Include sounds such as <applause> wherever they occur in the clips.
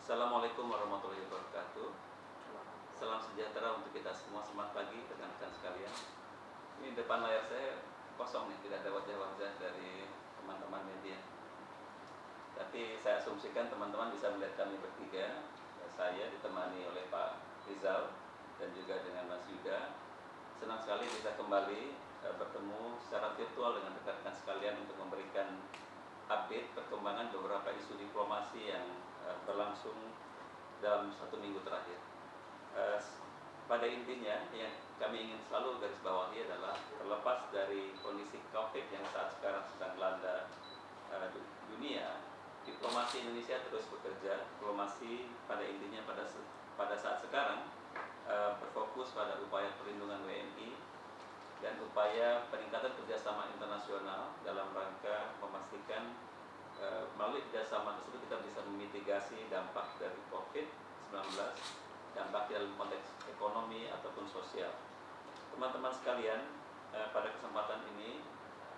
Assalamualaikum warahmatullahi wabarakatuh. Salam sejahtera untuk kita semua. Selamat pagi rekan-rekan sekalian. Ini depan layar saya kosong nih, tidak ada wajah-wajah dari teman-teman media. Tapi saya asumsikan teman-teman bisa melihat kami bertiga. Saya ditemani oleh Pak Rizal dan juga dengan Mas Yuda. Senang sekali bisa kembali eh, bertemu secara virtual dengan rekan-rekan sekalian untuk memberikan update perkembangan beberapa isu diplomasi yang uh, berlangsung dalam satu minggu terakhir. Uh, pada intinya yang kami ingin selalu garis bawahi adalah terlepas dari kondisi COVID yang saat sekarang sedang melanda uh, dunia, diplomasi Indonesia terus bekerja. Diplomasi pada intinya pada pada saat sekarang berfokus pada upaya perlindungan WNI dan upaya peningkatan kerjasama internasional dalam rangka memastikan melalui kerjasama tersebut kita bisa memitigasi dampak dari COVID-19, dampak dalam konteks ekonomi ataupun sosial. Teman-teman sekalian, e, pada kesempatan ini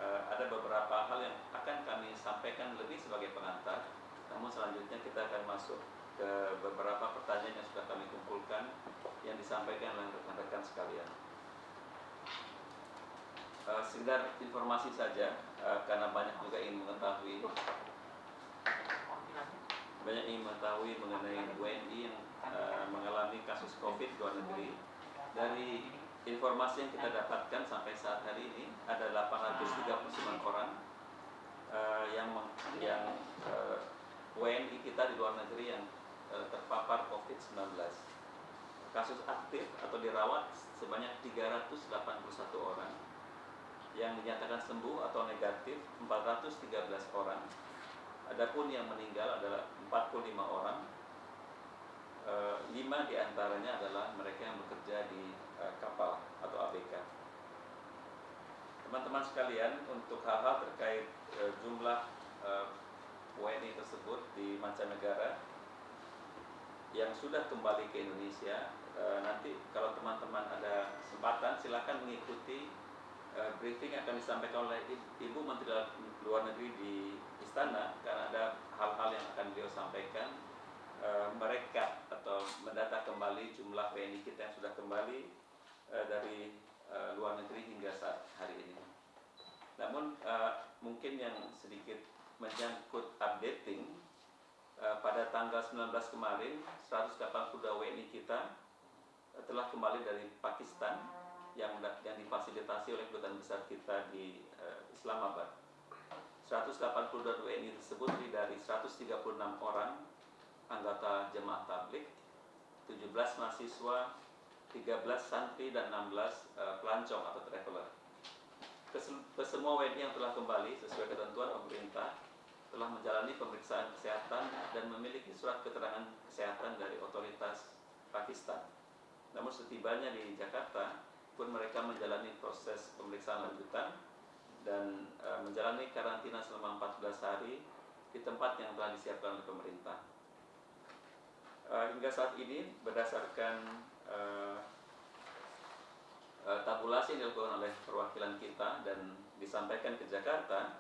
e, ada beberapa hal yang akan kami sampaikan lebih sebagai pengantar, namun selanjutnya kita akan masuk ke beberapa pertanyaan yang sudah kami kumpulkan yang disampaikan oleh rekan-rekan sekalian. Sekedar informasi saja karena banyak juga ingin mengetahui banyak ingin mengetahui mengenai WNI yang uh, mengalami kasus COVID di luar negeri. Dari informasi yang kita dapatkan sampai saat hari ini ada 839 orang uh, yang yang uh, WNI kita di luar negeri yang uh, terpapar COVID-19 kasus aktif atau dirawat sebanyak 381 orang. Yang dinyatakan sembuh atau negatif 413 orang. Adapun yang meninggal adalah 45 orang. E, lima di antaranya adalah mereka yang bekerja di e, kapal atau ABK. Teman-teman sekalian, untuk hal-hal terkait e, jumlah e, WNI tersebut di mancanegara yang sudah kembali ke Indonesia, e, nanti kalau teman-teman ada kesempatan silakan mengikuti uh, briefing akan disampaikan oleh Ibu Menteri Luar Negeri di Istana karena ada hal-hal yang akan beliau sampaikan uh, mereka atau mendata kembali jumlah WNI kita yang sudah kembali uh, dari luar negeri hingga saat hari ini. Namun mungkin yang sedikit menyangkut updating pada tanggal 19 kemarin 182 WNI kita telah kembali dari Pakistan yang yang difasilitasi oleh kedutaan besar kita di uh, Islamabad. 182 WNI tersebut dari 136 orang anggota jemaah tablik, 17 mahasiswa, 13 santri dan 16 uh, eh, pelancong atau traveler. Kesemua WNI yang telah kembali sesuai ketentuan pemerintah telah menjalani pemeriksaan kesehatan dan memiliki surat keterangan kesehatan dari otoritas Pakistan. Namun setibanya di Jakarta, pun mereka menjalani proses pemeriksaan lanjutan dan e, menjalani karantina selama 14 hari di tempat yang telah disiapkan oleh pemerintah. E, hingga saat ini berdasarkan e, e, tabulasi yang dilakukan oleh perwakilan kita dan disampaikan ke Jakarta,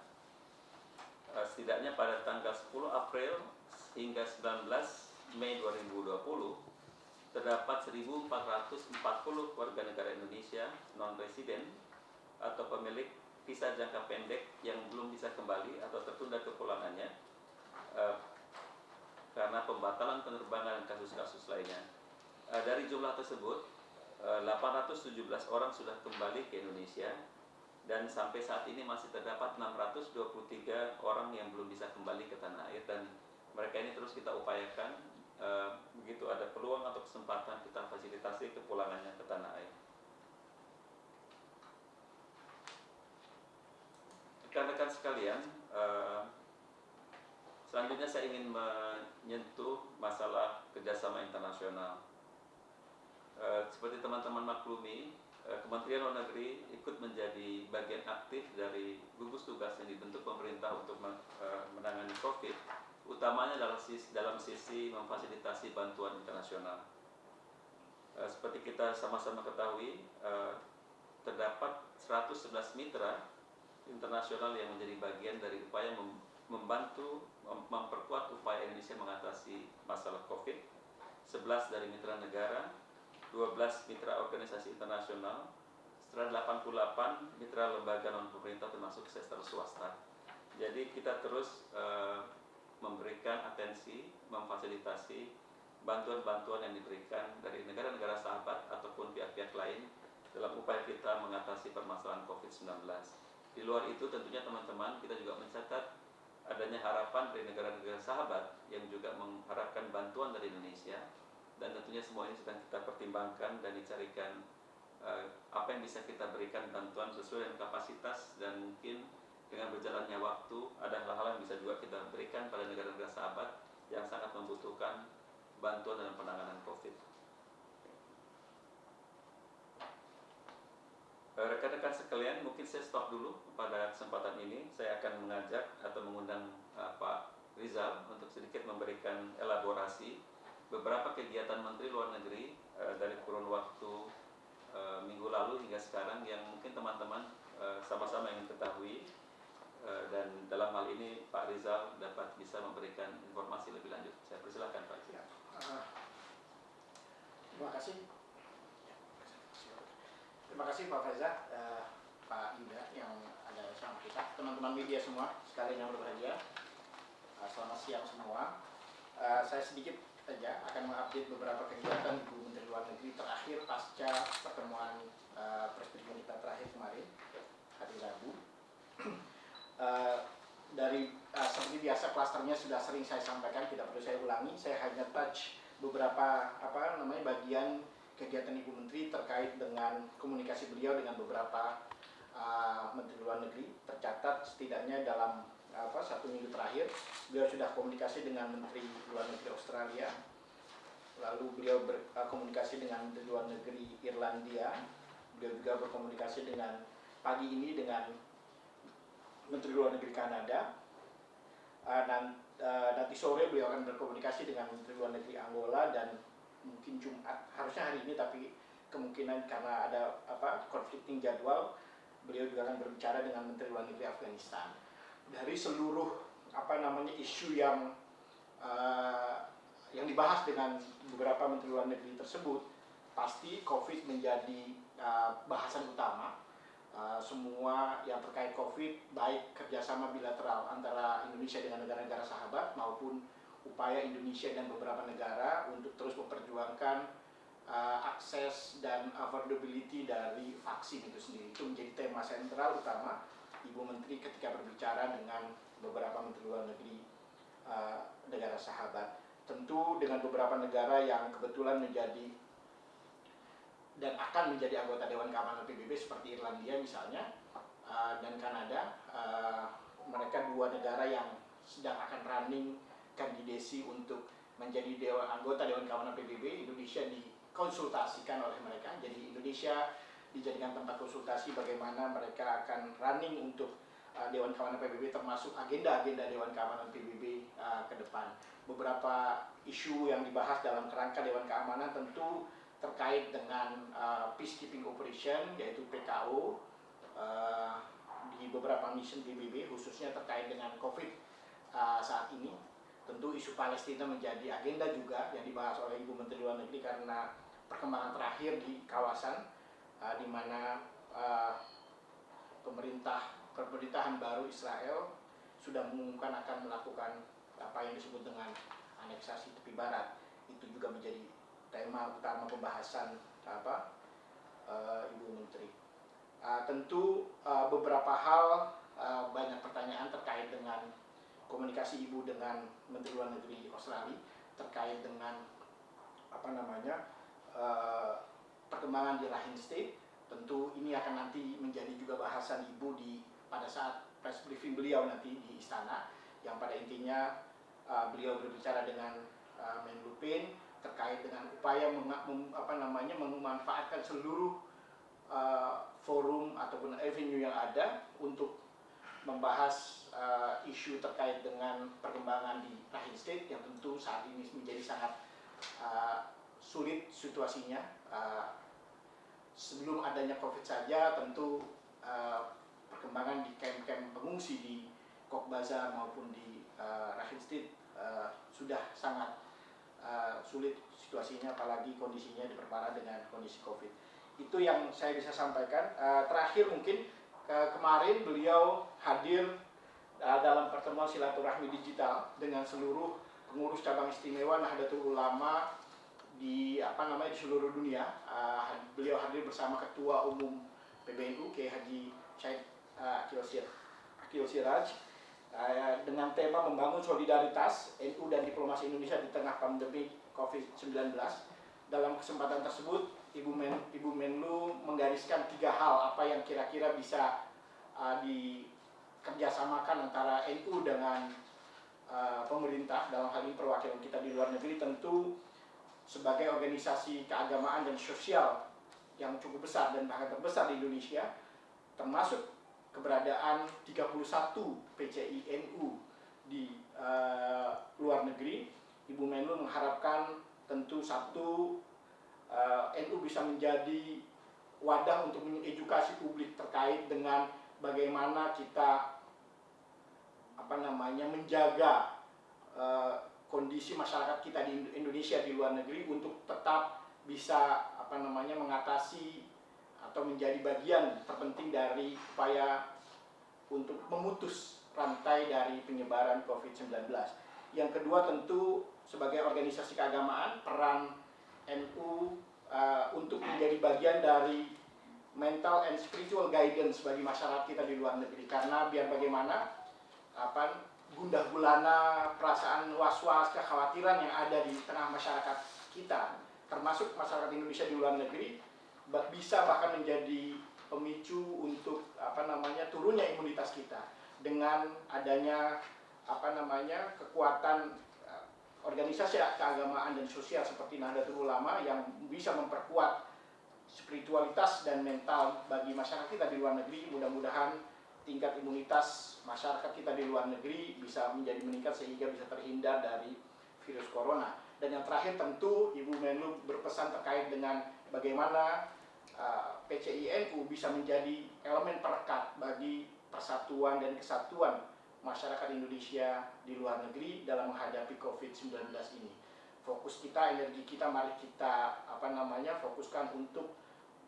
e, setidaknya pada tanggal 10 April hingga 19 Mei 2020 terdapat 1.440 warga negara Indonesia non-resident atau pemilik visa jangka pendek yang belum bisa kembali atau tertunda kepulangannya uh, karena pembatalan penerbangan dan kasus-kasus lainnya. Uh, dari jumlah tersebut, eh, 817 orang sudah kembali ke Indonesia dan sampai saat ini masih terdapat 623 orang yang belum bisa kembali ke tanah air dan mereka ini terus kita upayakan Eh, begitu ada peluang atau kesempatan kita fasilitasi kepulangannya ke tanah air. Rekan-rekan sekalian, uh, selanjutnya saya ingin menyentuh masalah kerjasama internasional. Uh, seperti teman-teman maklumi, Kementerian Luar Negeri ikut menjadi bagian aktif dari gugus tugas yang dibentuk pemerintah untuk menangani COVID utamanya dalam sisi, dalam sisi memfasilitasi bantuan internasional. Uh, seperti kita sama-sama ketahui, uh, terdapat 111 mitra internasional yang menjadi bagian dari upaya mem membantu mem memperkuat upaya Indonesia mengatasi masalah COVID, 11 dari mitra negara, 12 mitra organisasi internasional, 188 mitra lembaga non pemerintah termasuk sektor swasta. Jadi kita terus uh, memberikan atensi, memfasilitasi bantuan-bantuan yang diberikan dari negara-negara sahabat ataupun pihak-pihak lain dalam upaya kita mengatasi permasalahan COVID-19. Di luar itu tentunya teman-teman kita juga mencatat adanya harapan dari negara-negara sahabat yang juga mengharapkan bantuan dari Indonesia dan tentunya semua ini sedang kita pertimbangkan dan dicarikan uh, apa yang bisa kita berikan bantuan sesuai dengan kapasitas dan mungkin dengan berjalannya waktu ada hal-hal yang bisa juga kita berikan pada negara-negara sahabat yang sangat membutuhkan bantuan dalam penanganan COVID. Eh, rekan-rekan sekalian, mungkin saya stop dulu pada kesempatan ini. Saya akan mengajak atau mengundang uh, Pak Rizal untuk sedikit memberikan elaborasi beberapa kegiatan Menteri Luar Negeri uh, dari kurun waktu uh, minggu lalu hingga sekarang yang mungkin teman-teman sama-sama ingin ketahui dan dalam hal ini Pak Rizal dapat bisa memberikan informasi lebih lanjut. Saya persilakan Pak Rizal. Uh, terima kasih. Terima kasih Pak Faizal, uh, Pak Yuda yang ada bersama kita, teman-teman media semua sekalian yang berbahagia. Uh, selamat siang semua. Uh, saya sedikit saja akan mengupdate beberapa kegiatan Ibu Menteri Luar Negeri terakhir pasca pertemuan uh, presiden kita terakhir kemarin hari Rabu. Eh, dari uh, seperti biasa klasternya sudah sering saya sampaikan, tidak perlu saya ulangi. Saya hanya touch beberapa apa namanya bagian kegiatan Ibu Menteri terkait dengan komunikasi beliau dengan beberapa uh, Menteri Luar Negeri. Tercatat setidaknya dalam apa satu minggu terakhir beliau sudah komunikasi dengan Menteri Luar Negeri Australia, lalu beliau berkomunikasi dengan Menteri Luar Negeri Irlandia, beliau juga berkomunikasi dengan pagi ini dengan Menteri Luar Negeri Kanada. Dan, uh, nanti sore beliau akan berkomunikasi dengan Menteri Luar Negeri Angola dan mungkin Jumat harusnya hari ini tapi kemungkinan karena ada apa konflikting jadwal beliau juga akan berbicara dengan Menteri Luar Negeri Afghanistan dari seluruh apa namanya isu yang uh, yang dibahas dengan beberapa Menteri Luar Negeri tersebut pasti COVID menjadi uh, bahasan utama uh, semua yang terkait COVID, baik kerjasama bilateral antara Indonesia dengan negara-negara sahabat maupun upaya Indonesia dan beberapa negara untuk terus memperjuangkan uh, akses dan affordability dari vaksin itu sendiri. Itu menjadi tema sentral utama Ibu Menteri ketika berbicara dengan beberapa Menteri Luar Negeri uh, negara sahabat. Tentu dengan beberapa negara yang kebetulan menjadi dan akan menjadi anggota Dewan Keamanan PBB seperti Irlandia misalnya uh, dan Kanada. Uh, mereka dua negara yang sedang akan running kandidasi untuk menjadi dewan anggota Dewan Keamanan PBB. Indonesia dikonsultasikan oleh mereka. Jadi Indonesia dijadikan tempat konsultasi bagaimana mereka akan running untuk uh, Dewan Keamanan PBB termasuk agenda-agenda Dewan Keamanan PBB uh, ke depan. Beberapa isu yang dibahas dalam kerangka Dewan Keamanan tentu terkait dengan uh, peacekeeping operation yaitu PKO uh, di beberapa mission PBB khususnya terkait dengan COVID uh, saat ini. Tentu isu Palestina menjadi agenda juga yang dibahas oleh Ibu Menteri Luar Negeri karena perkembangan terakhir di kawasan uh, di mana uh, pemerintah pemerintahan baru Israel sudah mengumumkan akan melakukan apa yang disebut dengan aneksasi tepi barat. Itu juga menjadi tema utama pembahasan apa uh, Ibu Menteri. Uh, tentu uh, beberapa hal uh, banyak pertanyaan terkait dengan komunikasi Ibu dengan Menteri Luar Negeri Australia terkait dengan apa namanya uh, perkembangan di Rahim State. Tentu ini akan nanti menjadi juga bahasan Ibu di pada saat press briefing beliau nanti di istana yang pada intinya uh, beliau berbicara dengan uh, Menlu Payne terkait dengan upaya mem, apa namanya memanfaatkan seluruh uh, forum ataupun avenue yang ada untuk membahas uh, isu terkait dengan perkembangan di Rahim State yang tentu saat ini menjadi sangat uh, sulit situasinya. Uh, sebelum adanya COVID saja tentu uh, perkembangan di camp-camp pengungsi di Kok Bazar maupun di uh, Rahim State uh, sudah sangat uh, sulit situasinya apalagi kondisinya diperparah dengan kondisi Covid. Itu yang saya bisa sampaikan. Uh, terakhir mungkin ke kemarin beliau hadir uh, dalam pertemuan silaturahmi digital dengan seluruh pengurus cabang istimewa Nahdlatul Ulama di apa namanya di seluruh dunia. Uh, beliau hadir bersama Ketua Umum PBNU Kiai Haji Syed uh, Akil Siraj dengan tema membangun solidaritas NU dan diplomasi Indonesia di tengah pandemi COVID-19. Dalam kesempatan tersebut, Ibu Men Ibu Menlu menggariskan tiga hal apa yang kira-kira bisa uh, dikerjasamakan antara NU dengan uh, pemerintah dalam hal ini perwakilan kita di luar negeri tentu sebagai organisasi keagamaan dan sosial yang cukup besar dan bahkan terbesar di Indonesia termasuk keberadaan 31 PCI NU di uh, luar negeri, Ibu Menlu mengharapkan tentu satu uh, eh, NU bisa menjadi wadah untuk mengedukasi publik terkait dengan bagaimana kita apa namanya menjaga uh, kondisi masyarakat kita di Indonesia di luar negeri untuk tetap bisa apa namanya mengatasi atau menjadi bagian terpenting dari upaya untuk memutus rantai dari penyebaran COVID-19. Yang kedua tentu sebagai organisasi keagamaan peran NU uh, untuk menjadi bagian dari mental and spiritual guidance bagi masyarakat kita di luar negeri karena biar bagaimana apa gundah gulana perasaan was-was kekhawatiran yang ada di tengah masyarakat kita termasuk masyarakat Indonesia di luar negeri bisa bahkan menjadi pemicu untuk apa namanya turunnya imunitas kita. Dengan adanya apa namanya kekuatan uh, organisasi keagamaan dan sosial seperti Nahdlatul Ulama yang bisa memperkuat spiritualitas dan mental bagi masyarakat kita di luar negeri. Mudah-mudahan tingkat imunitas masyarakat kita di luar negeri bisa menjadi meningkat sehingga bisa terhindar dari virus corona. Dan yang terakhir tentu Ibu Menlu berpesan terkait dengan bagaimana uh, PCI NU bisa menjadi elemen perekat bagi persatuan dan kesatuan masyarakat Indonesia di luar negeri dalam menghadapi COVID-19 ini. Fokus kita, energi kita, mari kita apa namanya fokuskan untuk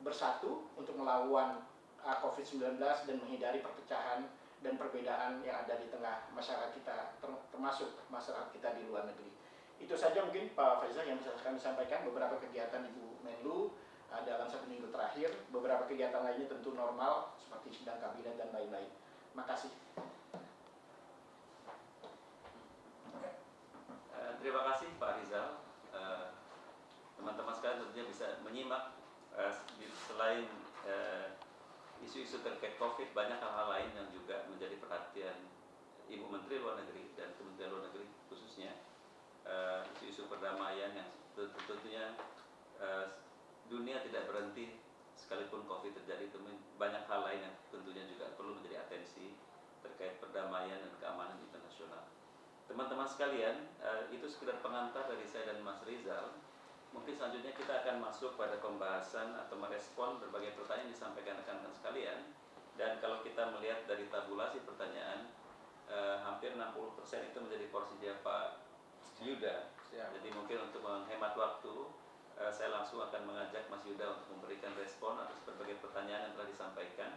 bersatu untuk melawan uh, COVID-19 dan menghindari perpecahan dan perbedaan yang ada di tengah masyarakat kita, termasuk masyarakat kita di luar negeri. Itu saja mungkin Pak Faizal yang bisa kami sampaikan beberapa kegiatan Ibu Menlu dalam satu minggu terakhir. Beberapa kegiatan lainnya tentu normal seperti sidang kabinet dan lain-lain. Makasih. Uh, terima kasih Pak Rizal. Eh, teman-teman sekalian tentunya bisa menyimak uh, selain isu-isu terkait COVID banyak hal-hal lain yang juga menjadi perhatian Ibu Menteri Luar Negeri dan Kementerian Luar Negeri khususnya isu-isu perdamaian yang tentunya dunia tidak berhenti sekalipun COVID terjadi banyak hal lain yang tentunya juga perlu menjadi atensi terkait perdamaian dan keamanan internasional. Teman-teman sekalian, eh, itu sekedar pengantar dari saya dan Mas Rizal. Mungkin selanjutnya kita akan masuk pada pembahasan atau merespon berbagai pertanyaan yang disampaikan rekan-rekan sekalian. Dan kalau kita melihat dari tabulasi pertanyaan, eh, hampir 60% itu menjadi porsi dia Pak Yuda. Jadi mungkin untuk menghemat waktu, Eh, saya langsung akan mengajak Mas Yuda untuk memberikan respon atas berbagai pertanyaan yang telah disampaikan.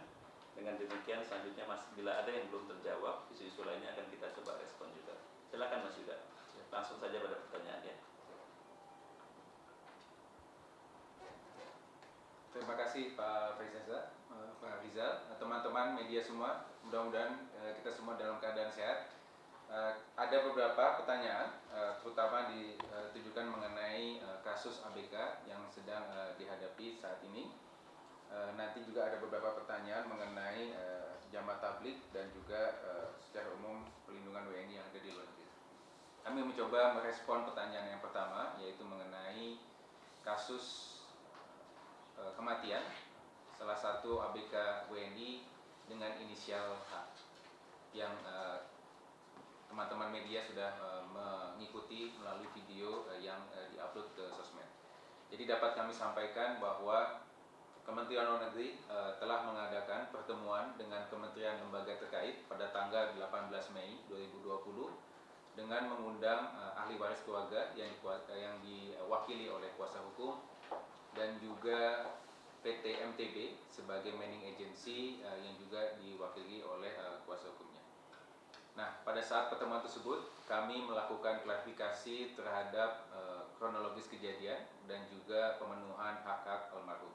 Dengan demikian selanjutnya Mas bila ada yang belum terjawab, isu-isu lainnya akan kita coba respon juga. Silakan Mas Yuda. Langsung saja pada pertanyaannya. Terima kasih Pak Faisal, eh, Pak Rizal, teman-teman media semua. Mudah-mudahan eh, kita semua dalam keadaan sehat ada beberapa pertanyaan uh, terutama ditujukan mengenai uh, kasus ABK yang sedang dihadapi saat ini. Nanti juga ada beberapa pertanyaan mengenai jamaah tablik dan juga secara umum pelindungan WNI yang ada di luar negeri. Kami mencoba merespon pertanyaan yang pertama yaitu mengenai kasus kematian salah satu ABK WNI dengan inisial H yang uh, teman-teman media sudah uh, mengikuti melalui video uh, yang uh, diupload ke sosmed. Jadi dapat kami sampaikan bahwa Kementerian Luar Negeri uh, telah mengadakan pertemuan dengan kementerian lembaga terkait pada tanggal 18 Mei 2020 dengan mengundang uh, ahli waris keluarga yang, yang diwakili oleh kuasa hukum dan juga PT MTB sebagai manning agency uh, yang juga diwakili oleh uh, kuasa hukumnya. Nah, pada saat pertemuan tersebut kami melakukan klarifikasi terhadap uh, kronologis kejadian dan juga pemenuhan hak-hak almarhum.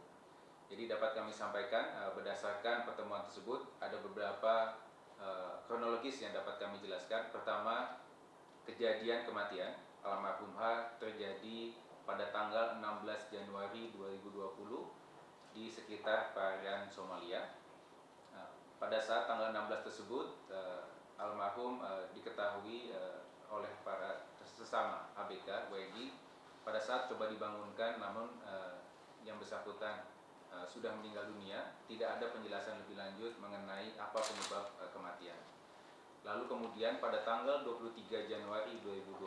Jadi dapat kami sampaikan uh, berdasarkan pertemuan tersebut ada beberapa uh, kronologis yang dapat kami jelaskan. Pertama, kejadian kematian almarhum H terjadi pada tanggal 16 Januari 2020 di sekitar perairan Somalia. Nah, pada saat tanggal 16 tersebut, uh, almarhum uh, diketahui uh, oleh para sesama ABK WNI pada saat coba dibangunkan, namun uh, yang bersangkutan uh, sudah meninggal dunia, tidak ada penjelasan lebih lanjut mengenai apa penyebab uh, kematian. Lalu kemudian pada tanggal 23 Januari 2020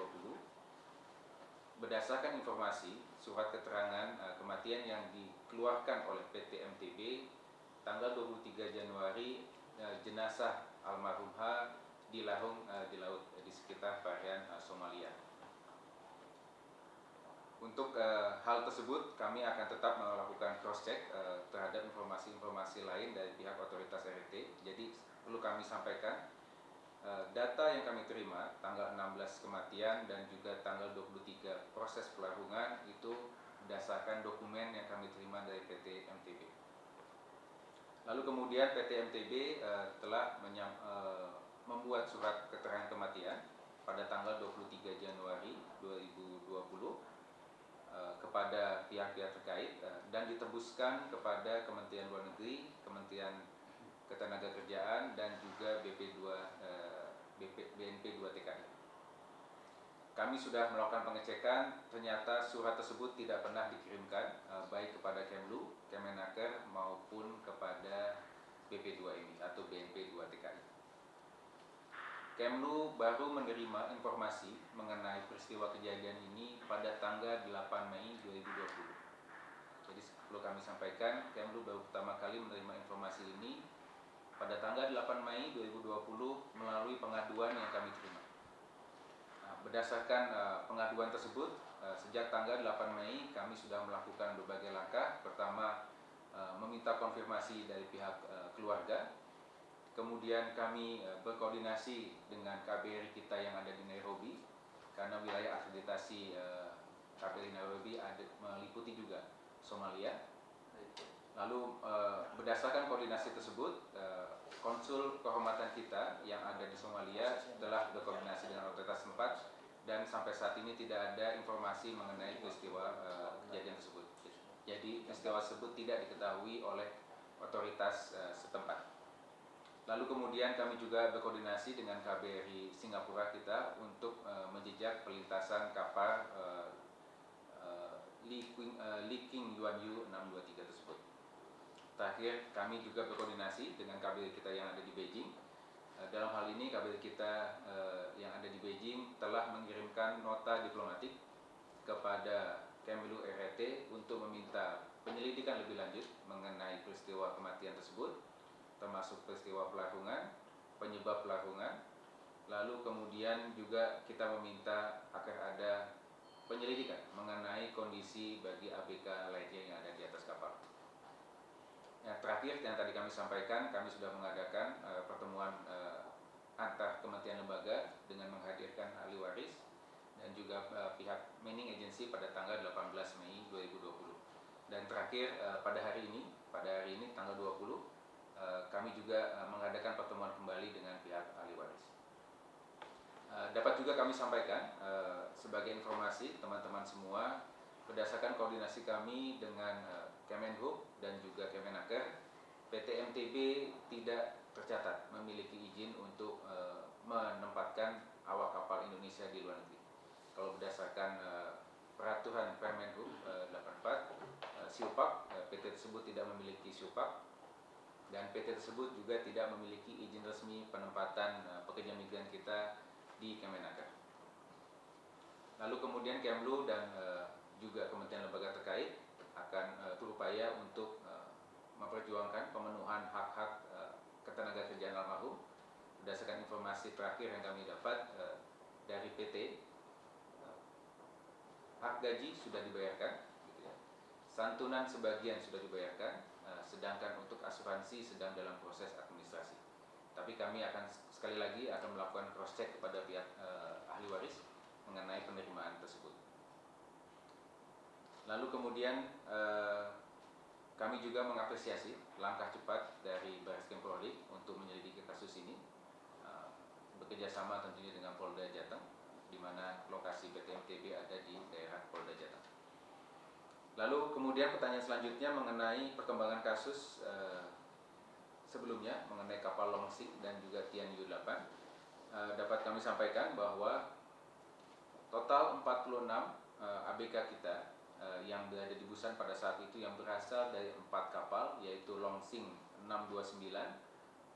berdasarkan informasi surat keterangan uh, kematian yang dikeluarkan oleh PT MTB tanggal 23 Januari jenazah almarhum H dilahung uh, di laut uh, di sekitar perairan uh, Somalia. Untuk hal tersebut kami akan tetap melakukan cross check uh, terhadap informasi-informasi lain dari pihak otoritas RT. Jadi perlu kami sampaikan Eh, data yang kami terima tanggal 16 kematian dan juga tanggal 23 proses pelarungan itu berdasarkan dokumen yang kami terima dari PT MTB. Lalu kemudian PT MTB uh, eh, telah menyam, uh, membuat surat keterangan kematian pada tanggal 23 Januari 2020 uh, kepada pihak-pihak terkait uh, dan ditebuskan kepada Kementerian Luar Negeri, Kementerian Ketenagakerjaan dan juga BP2 uh, BP, BNP 2 TKI. Kami sudah melakukan pengecekan, ternyata surat tersebut tidak pernah dikirimkan uh, baik kepada Kemlu, Kemenaker maupun kepada BP2 ini atau BNP 2 TKI. Kemlu baru menerima informasi mengenai peristiwa kejadian ini pada tanggal 8 Mei 2020. Jadi perlu kami sampaikan, Kemlu baru pertama kali menerima informasi ini pada tanggal 8 Mei 2020 melalui pengaduan yang kami terima. Nah, berdasarkan uh, pengaduan tersebut, sejak tanggal 8 Mei kami sudah melakukan berbagai langkah. Pertama, uh, meminta konfirmasi dari pihak uh, keluarga. Kemudian kami berkoordinasi dengan KBRI kita yang ada di Nairobi, karena wilayah akreditasi KBRI Nairobi meliputi juga Somalia Lalu berdasarkan koordinasi tersebut, konsul kehormatan kita yang ada di Somalia telah berkoordinasi dengan otoritas tempat dan sampai saat ini tidak ada informasi mengenai peristiwa uh, kejadian tersebut. Jadi peristiwa tersebut tidak diketahui oleh otoritas uh, setempat. Lalu kemudian kami juga berkoordinasi dengan KBRI Singapura kita untuk uh, menjejak pelintasan kapal uh, uh, Leaking, Leaking Yuan Yu 623 tersebut. Terakhir, kami juga berkoordinasi dengan KBRI kita yang ada di Beijing. Eh, dalam hal ini, KBRI kita eh, yang ada di Beijing telah mengirimkan nota diplomatik kepada Kemlu RRT untuk meminta penyelidikan lebih lanjut mengenai peristiwa kematian tersebut, termasuk peristiwa pelarungan, penyebab pelarungan, lalu kemudian juga kita meminta agar ada penyelidikan mengenai kondisi bagi ABK lainnya yang ada di atas kapal. Yang terakhir yang tadi kami sampaikan, kami sudah mengadakan uh, pertemuan uh, antar kementerian lembaga dengan menghadirkan ahli waris dan juga uh, pihak Manning Agency pada tanggal 18 Mei 2020. Dan terakhir uh, pada hari ini, pada hari ini tanggal 20, uh, kami juga uh, mengadakan pertemuan kembali dengan pihak ahli waris. Uh, dapat juga kami sampaikan uh, sebagai informasi teman-teman semua berdasarkan koordinasi kami dengan uh, Kemenhub dan juga Kemenaker, PT MTB tidak tercatat memiliki izin untuk uh, menempatkan awak kapal Indonesia di luar negeri. Kalau berdasarkan uh, peraturan Permenhub uh, 84, uh, Siupak, uh, PT tersebut tidak memiliki Siupak dan PT tersebut juga tidak memiliki izin resmi penempatan uh, pekerja migran kita di Kemenaker. Lalu kemudian Kemlu dan uh, juga Kementerian Lembaga terkait akan uh, berupaya untuk uh, memperjuangkan pemenuhan hak-hak uh, ketenaga kerjaan almarhum. Berdasarkan informasi terakhir yang kami dapat uh, dari PT eh, hak gaji sudah dibayarkan gitu ya. santunan sebagian sudah dibayarkan eh, sedangkan untuk asuransi sedang dalam proses administrasi. Tapi kami akan sekali lagi akan melakukan cross check kepada pihak eh, ahli waris mengenai penerimaan tersebut lalu kemudian eh, kami juga mengapresiasi langkah cepat dari Baris Krim Polri untuk menyelidiki kasus ini uh, bekerja sama tentunya dengan Polda Jateng di mana lokasi PT MTB ada di daerah Polda Jateng. Lalu kemudian pertanyaan selanjutnya mengenai perkembangan kasus uh, sebelumnya mengenai kapal Longsing dan juga Tian Yu 8 uh, dapat kami sampaikan bahwa total 46 uh, ABK kita yang berada di Busan pada saat itu yang berasal dari empat kapal yaitu Longsing 629,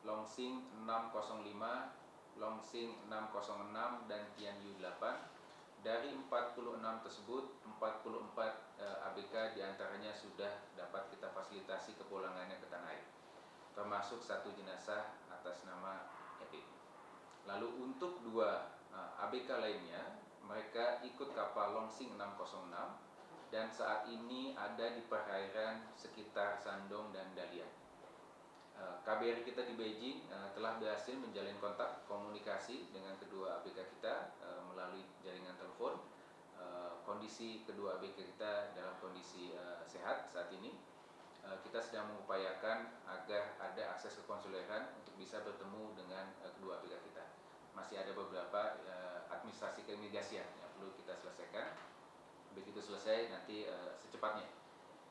Longsing 605, Longsing 606 dan Tianyu 8. Dari 46 tersebut, 44 uh, ABK di antaranya sudah dapat kita fasilitasi kepulangannya ke tanah air, termasuk satu jenazah atas nama Epi. Lalu untuk dua uh, ABK lainnya, mereka ikut kapal Longsing 606 dan saat ini ada di perairan sekitar Sandong dan Dalian. Eh, KBRI kita di Beijing eh, telah berhasil menjalin kontak komunikasi dengan kedua ABK kita eh, melalui jaringan telepon. Kondisi kedua ABK kita dalam kondisi sehat saat ini. Kita sedang mengupayakan agar ada akses kekonsuleran untuk bisa bertemu dengan kedua ABK kita. Masih ada beberapa administrasi keimigrasian yang perlu kita selesaikan selesai nanti uh, secepatnya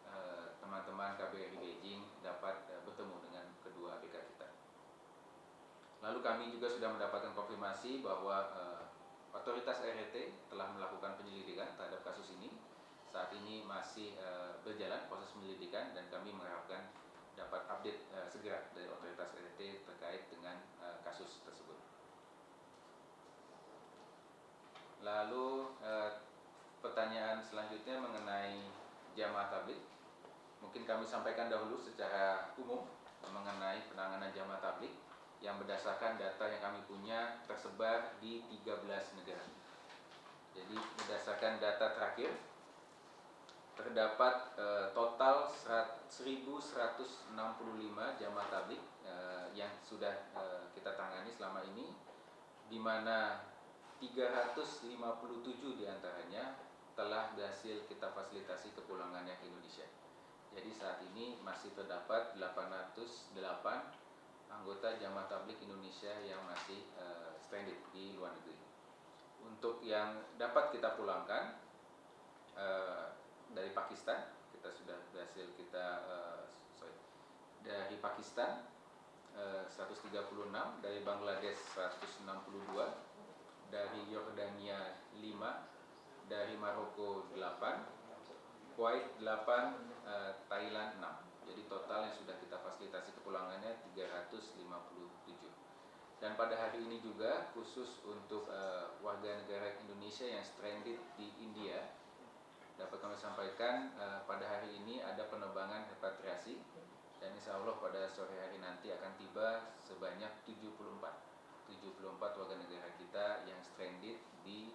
eh, teman-teman uh, KBRI Beijing dapat uh, bertemu dengan kedua ABK kita. Lalu kami juga sudah mendapatkan konfirmasi bahwa uh, otoritas RT telah melakukan penyelidikan terhadap kasus ini. Saat ini masih uh, berjalan proses penyelidikan dan kami mengharapkan dapat update uh, segera dari otoritas RT terkait dengan uh, kasus tersebut. Lalu uh, pertanyaan selanjutnya mengenai jamaah tablik. Mungkin kami sampaikan dahulu secara umum mengenai penanganan jamaah tablik yang berdasarkan data yang kami punya tersebar di 13 negara. Jadi berdasarkan data terakhir terdapat eh, total 1165 jamaah tablik eh, yang sudah eh, kita tangani selama ini di mana 357 di antaranya telah berhasil kita fasilitasi kepulangannya ke Indonesia. Jadi saat ini masih terdapat 808 anggota jamaah tablik Indonesia yang masih uh, stranded di luar negeri. Untuk yang dapat kita pulangkan uh, dari Pakistan, kita sudah berhasil kita uh, sorry, dari Pakistan uh, 136, dari Bangladesh 162, dari Maroko 8, Kuwait 8, uh, Thailand 6. Jadi total yang sudah kita fasilitasi kepulangannya 357. Dan pada hari ini juga khusus untuk uh, warga negara Indonesia yang stranded di India dapat kami sampaikan uh, pada hari ini ada penerbangan repatriasi dan insya Allah pada sore hari nanti akan tiba sebanyak 74 74 warga negara kita yang stranded di.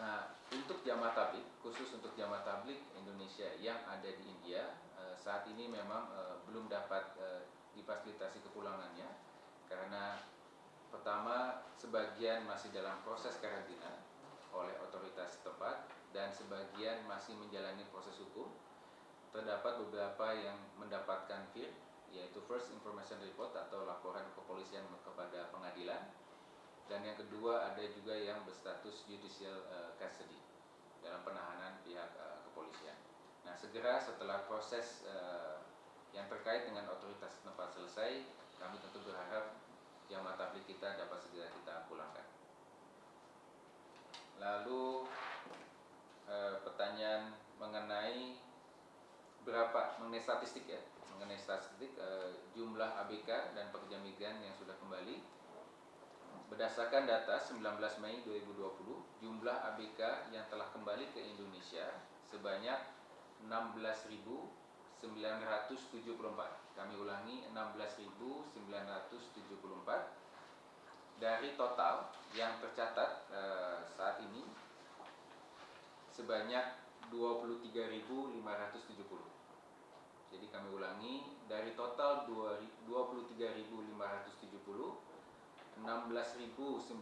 Nah, untuk jamaah tablik, khusus untuk jamaah tablik Indonesia yang ada di India, eh, saat ini memang eh, belum dapat eh, difasilitasi kepulangannya karena pertama sebagian masih dalam proses karantina oleh otoritas setempat dan sebagian masih menjalani proses hukum. Terdapat beberapa yang mendapatkan FIR yaitu First Information Report atau laporan kepolisian kepada pengadilan dan yang kedua ada juga yang berstatus judicial uh, custody dalam penahanan pihak uh, kepolisian. Nah segera setelah proses uh, yang terkait dengan otoritas tempat selesai, kami tentu berharap yang mata tablik kita dapat segera kita pulangkan. Lalu uh, pertanyaan mengenai berapa mengenai statistik ya, mengenai statistik uh, jumlah ABK dan pekerja migran yang sudah kembali Berdasarkan data 19 Mei 2020, jumlah ABK yang telah kembali ke Indonesia sebanyak 16.974. Kami ulangi 16.974 dari total yang tercatat uh, saat ini sebanyak 23.570. Jadi kami ulangi dari total 23.570 16.974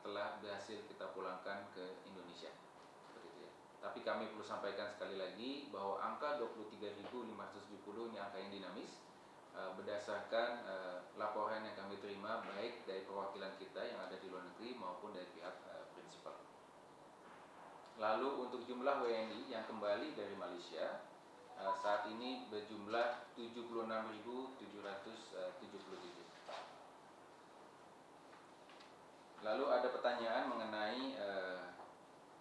telah berhasil kita pulangkan ke Indonesia. ya. Tapi kami perlu sampaikan sekali lagi bahwa angka 23.570 ini angka yang dinamis eh, berdasarkan eh, laporan yang kami terima baik dari perwakilan kita yang ada di luar negeri maupun dari pihak eh, prinsipal. Lalu untuk jumlah WNI yang kembali dari Malaysia saat ini berjumlah 76.777. Lalu ada pertanyaan mengenai uh, eh,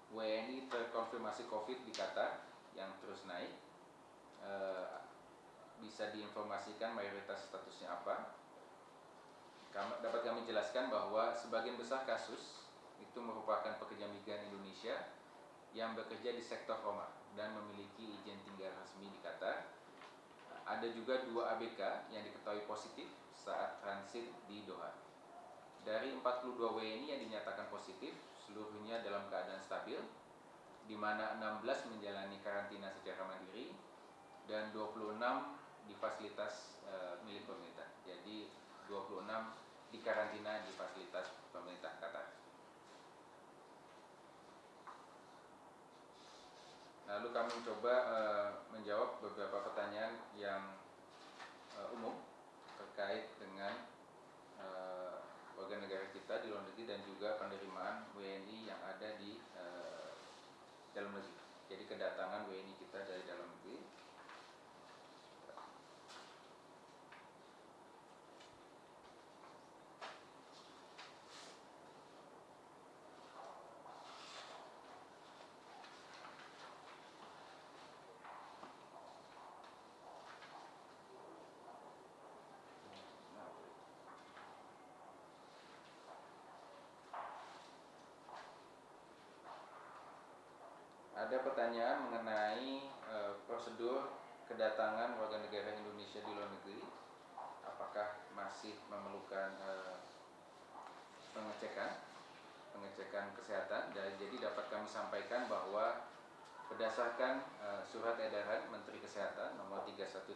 WNI terkonfirmasi COVID di Qatar yang terus naik. Uh, bisa diinformasikan mayoritas statusnya apa? Kam dapat kami jelaskan bahwa sebagian besar kasus itu merupakan pekerja migran Indonesia yang bekerja di sektor Roma dan memiliki izin tinggal resmi di Qatar. Ada juga dua ABK yang diketahui positif saat transit di Doha. Dari 42 WNI yang dinyatakan positif, seluruhnya dalam keadaan stabil, di mana 16 menjalani karantina secara mandiri dan 26 di fasilitas e, milik pemerintah. Jadi 26 di karantina di fasilitas pemerintah Qatar. Lalu kami mencoba e, menjawab beberapa pertanyaan yang e, umum terkait dengan warga negara kita di luar negeri dan juga penerimaan WNI yang ada di uh, dalam negeri. Jadi kedatangan WNI kita dari dalam negeri ada pertanyaan mengenai e, prosedur kedatangan warga negara Indonesia di luar negeri. Apakah masih memerlukan e, pengecekan, pengecekan kesehatan? Dan jadi dapat kami sampaikan bahwa berdasarkan e, surat edaran Menteri Kesehatan nomor 313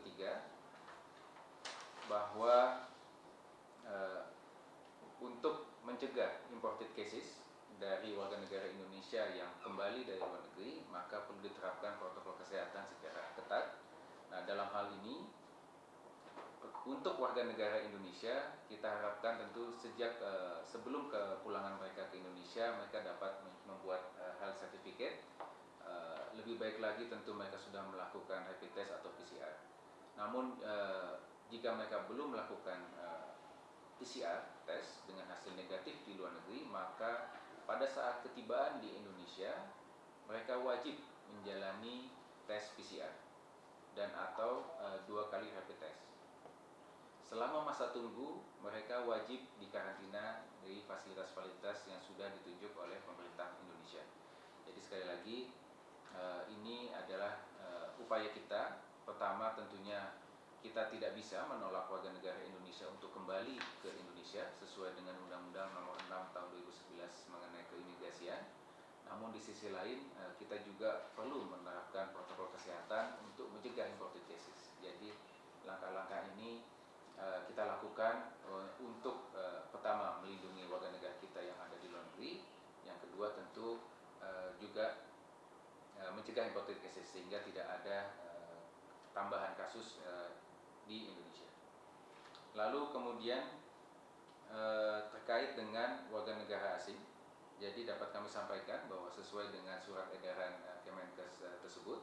bahwa untuk mencegah imported cases dari warga negara Indonesia yang kembali dari luar negeri, maka perlu diterapkan protokol kesehatan secara ketat. Nah, dalam hal ini untuk warga negara Indonesia kita harapkan tentu sejak uh, sebelum kepulangan mereka ke Indonesia mereka dapat membuat uh, health certificate uh, lebih baik lagi tentu mereka sudah melakukan rapid test atau PCR namun uh, jika mereka belum melakukan uh, PCR test dengan hasil negatif di luar negeri maka pada saat ketibaan di Indonesia mereka wajib menjalani tes PCR dan atau e, dua kali rapid test. Selama masa tunggu, mereka wajib dikarantina di fasilitas-fasilitas yang sudah ditunjuk oleh pemerintah Indonesia. Jadi sekali lagi, e, ini adalah e, upaya kita. Pertama tentunya kita tidak bisa menolak warga negara Indonesia untuk kembali ke Indonesia sesuai dengan Undang-Undang Nomor 6 Tahun 2011 mengenai keimigrasian. Namun di sisi lain eh, kita juga perlu menerapkan protokol kesehatan untuk mencegah cases. Jadi langkah-langkah ini eh, kita lakukan eh, untuk pertama melindungi warga negara kita yang ada di luar negeri, yang kedua tentu juga mencegah cases sehingga tidak ada tambahan kasus di Indonesia. Lalu kemudian terkait dengan warga negara asing, jadi dapat kami sampaikan bahwa sesuai dengan surat edaran eh, Kemenkes eh, tersebut,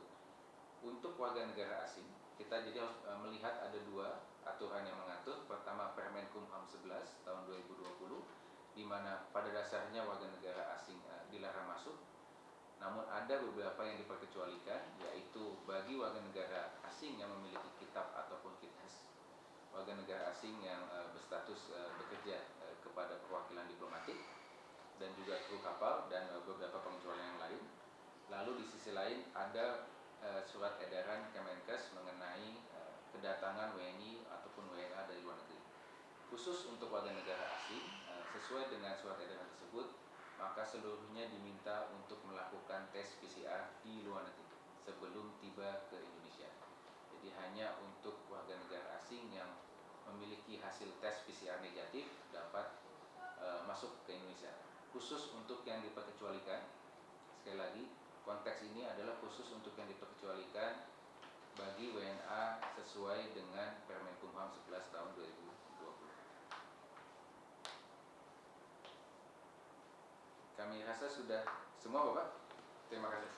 untuk warga negara asing kita jadi harus eh, melihat ada dua aturan yang mengatur. Pertama Permen Kumham 11 tahun 2020, di mana pada dasarnya warga negara asing dilarang masuk namun ada beberapa yang diperkecualikan yaitu bagi warga negara asing yang memiliki kitab ataupun kitas warga negara asing yang berstatus bekerja kepada perwakilan dan juga kru kapal dan uh, beberapa pengecualian yang lain. Lalu di sisi lain ada uh, surat edaran Kemenkes mengenai uh, kedatangan WNI ataupun WNA dari luar negeri. khusus untuk warga negara asing sesuai dengan surat edaran tersebut maka seluruhnya diminta untuk melakukan tes PCR di luar negeri sebelum tiba ke Indonesia. Jadi hanya untuk warga negara asing yang memiliki hasil tes PCR negatif dapat masuk ke Indonesia. Khusus untuk yang diperkecualikan, sekali lagi konteks ini adalah khusus untuk yang diperkecualikan bagi WNA sesuai dengan Permenkumham 11 tahun 2020. Kami rasa sudah semua Bapak. Terima kasih.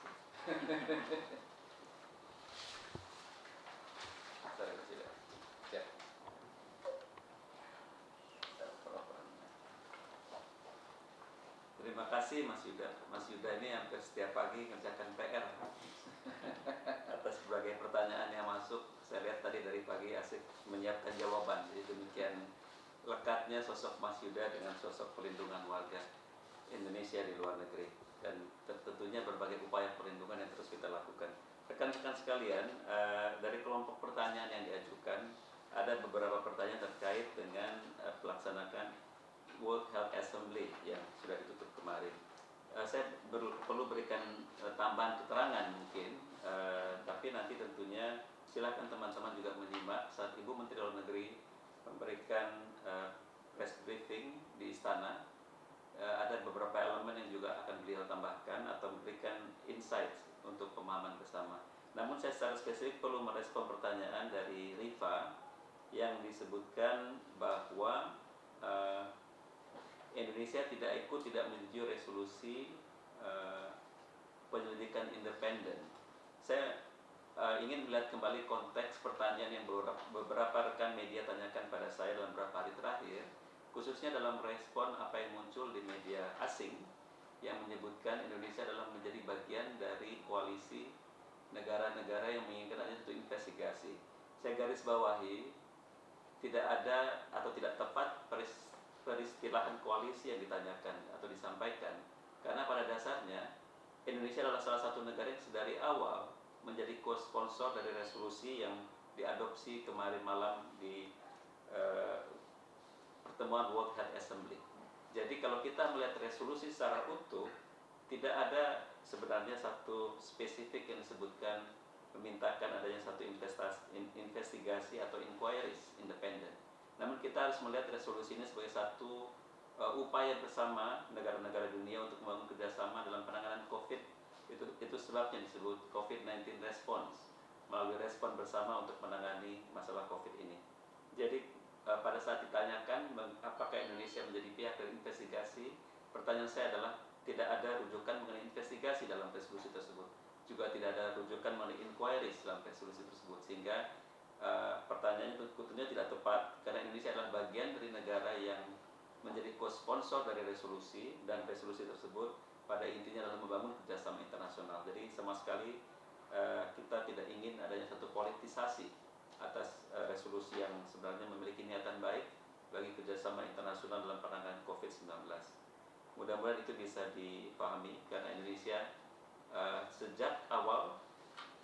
<laughs> Saya kasih lihat. Ya. Terima kasih Mas Yuda. Mas Yuda ini hampir setiap pagi ngerjakan PR <laughs> atas berbagai pertanyaan yang masuk. Saya lihat tadi dari pagi asik menyiapkan jawaban. Jadi demikian lekatnya sosok Mas Yuda dengan sosok pelindungan warga Indonesia di luar negeri dan tentunya berbagai upaya perlindungan yang terus kita lakukan. Rekan-rekan sekalian, eh, dari kelompok pertanyaan yang diajukan ada beberapa pertanyaan terkait dengan eh, pelaksanakan World Health Assembly yang sudah ditutup kemarin. Uh, saya ber, perlu berikan uh, tambahan keterangan mungkin, uh, tapi nanti tentunya silakan teman-teman juga menyimak saat Ibu Menteri Luar Negeri memberikan uh, press briefing di istana. Uh, ada beberapa elemen yang juga akan beliau tambahkan atau memberikan insight untuk pemahaman bersama. Namun saya secara spesifik perlu merespon pertanyaan dari Riva yang disebutkan bahwa uh, Indonesia tidak ikut tidak menuju resolusi uh, penyelidikan independen. Saya uh, ingin melihat kembali konteks pertanyaan yang beberapa, rekan media tanyakan pada saya dalam beberapa hari terakhir, khususnya dalam respon apa yang muncul di media asing yang menyebutkan Indonesia adalah menjadi bagian dari koalisi negara-negara yang menginginkan adanya satu investigasi. Saya garis bawahi tidak ada atau tidak tepat peristilahan koalisi yang ditanyakan atau disampaikan karena pada dasarnya Indonesia adalah salah satu negara yang dari awal menjadi co-sponsor dari resolusi yang diadopsi kemarin malam di uh, pertemuan World Health Assembly. Jadi kalau kita melihat resolusi secara utuh, tidak ada sebenarnya satu spesifik yang disebutkan memintakan adanya satu investigasi atau inquiries independen namun kita harus melihat resolusi ini sebagai satu uh, upaya bersama negara-negara dunia untuk membangun kerjasama dalam penanganan COVID. Itu, itu sebabnya disebut COVID-19 response, melalui respon bersama untuk menangani masalah COVID ini. Jadi uh, pada saat ditanyakan apakah Indonesia menjadi pihak dari investigasi, pertanyaan saya adalah tidak ada rujukan mengenai investigasi dalam resolusi tersebut. Juga tidak ada rujukan mengenai inquiries dalam resolusi tersebut. Sehingga uh, pertanyaannya tentunya tidak tepat karena Indonesia adalah bagian dari negara yang menjadi co-sponsor dari resolusi dan resolusi tersebut pada intinya adalah membangun kerjasama internasional. Jadi sama sekali uh, kita tidak ingin adanya satu politisasi atas uh, resolusi yang sebenarnya memiliki niatan baik bagi kerjasama internasional dalam penanganan COVID-19. Mudah-mudahan itu bisa dipahami karena Indonesia uh, sejak awal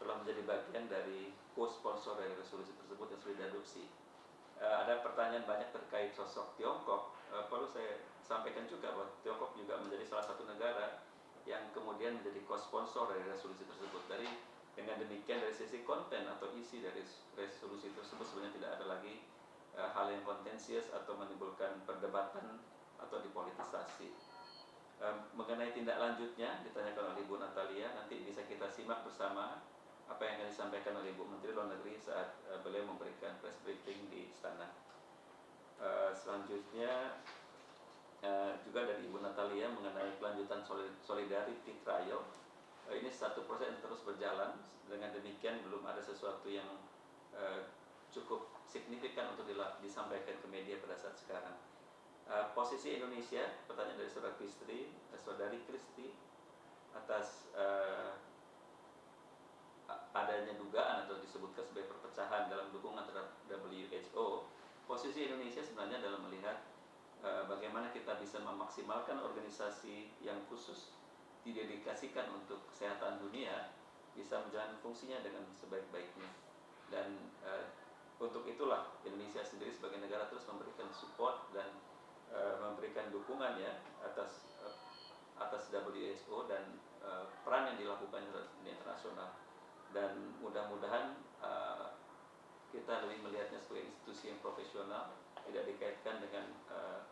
telah menjadi bagian dari co-sponsor dari resolusi tersebut yang sudah diadopsi. Uh, ada pertanyaan banyak terkait sosok Tiongkok. Uh, perlu saya sampaikan juga bahwa Tiongkok juga menjadi salah satu negara yang kemudian menjadi co-sponsor dari resolusi tersebut. Dari dengan demikian dari sisi konten atau isi dari resolusi tersebut sebenarnya tidak ada lagi uh, hal yang kontensius atau menimbulkan perdebatan atau dipolitisasi. Mengenai tindak lanjutnya ditanyakan oleh Ibu Natalia nanti bisa kita simak bersama apa yang disampaikan oleh Ibu Menteri Luar Negeri saat uh, beliau memberikan press briefing di istana. Uh, selanjutnya uh, juga dari Ibu Natalia mengenai kelanjutan solidarity trial. Uh, ini satu proses yang terus berjalan. Dengan demikian belum ada sesuatu yang uh, cukup signifikan untuk disampaikan ke media pada saat sekarang. Uh, posisi Indonesia, pertanyaan dari saudara Kristi, saudari Kristi atas uh, adanya dugaan atau disebutkan sebagai perpecahan dalam dukungan terhadap WHO, posisi Indonesia sebenarnya dalam melihat uh, bagaimana kita bisa memaksimalkan organisasi yang khusus didedikasikan untuk kesehatan dunia bisa menjalani fungsinya dengan sebaik-baiknya. Dan uh, untuk itulah Indonesia sendiri sebagai negara terus memberikan support dan uh, memberikan dukungan ya atas atas WHO dan uh, peran yang dilakukan di internasional dan mudah-mudahan uh, kita lebih melihatnya sebagai institusi yang profesional tidak dikaitkan dengan uh,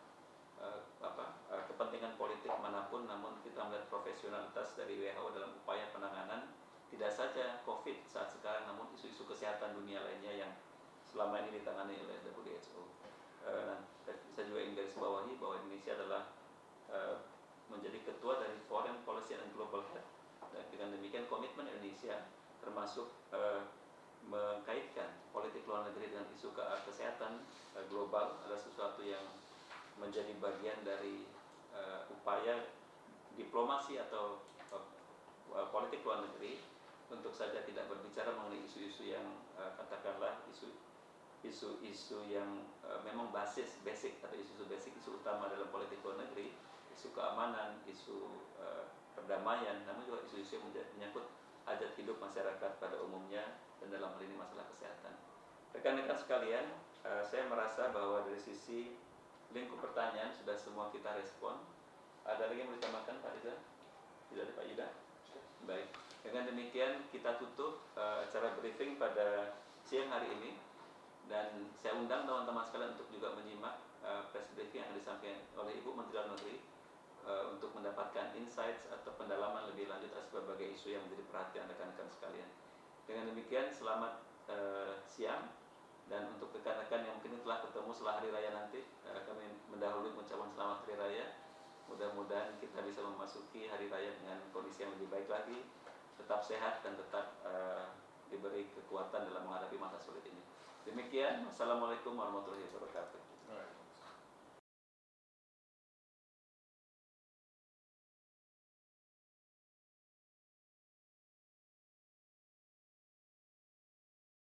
uh, apa uh, kepentingan politik mana pun namun kita melihat profesionalitas dari WHO dalam upaya penanganan tidak saja COVID saat sekarang namun isu-isu kesehatan dunia lainnya yang selama ini ditangani oleh WHO. Uh, saya juga ingin garis bawahi bahwa Indonesia adalah uh, menjadi ketua dari Foreign Policy and Global Health. Dan dengan demikian komitmen Indonesia termasuk uh, mengkaitkan politik luar negeri dengan isu ke kesehatan uh, global adalah sesuatu yang menjadi bagian dari uh, upaya diplomasi atau uh, politik luar negeri untuk saja tidak berbicara mengenai isu-isu yang uh, katakanlah isu isu-isu yang uh, memang basis basic atau isu-isu basic isu utama dalam politik luar negeri isu keamanan isu uh, perdamaian namun juga isu-isu yang menyangkut hajat hidup masyarakat pada umumnya dan dalam hal ini masalah kesehatan. Rekan-rekan sekalian uh, saya merasa bahwa dari sisi lingkup pertanyaan sudah semua kita respon. Ada lagi yang mau ditambahkan Pak Riza? tidak ada Pak Yuda? baik. Dengan demikian kita tutup uh, acara briefing pada siang hari ini. Dan saya undang teman-teman sekalian untuk juga menyimak uh, press briefing yang disampaikan oleh Ibu Menteri Dalam Negeri uh, untuk mendapatkan insights atau pendalaman lebih lanjut atas berbagai isu yang menjadi perhatian rekan-rekan sekalian. Dengan demikian selamat uh, siang dan untuk rekan-rekan yang mungkin telah ketemu setelah hari raya nanti uh, kami mendahului mengucapkan selamat hari raya. Mudah-mudahan kita bisa memasuki hari raya dengan kondisi yang lebih baik lagi, tetap sehat dan tetap uh, diberi kekuatan dalam menghadapi masa sulit ini. Demikian, wassalamualaikum warahmatullahi wabarakatuh.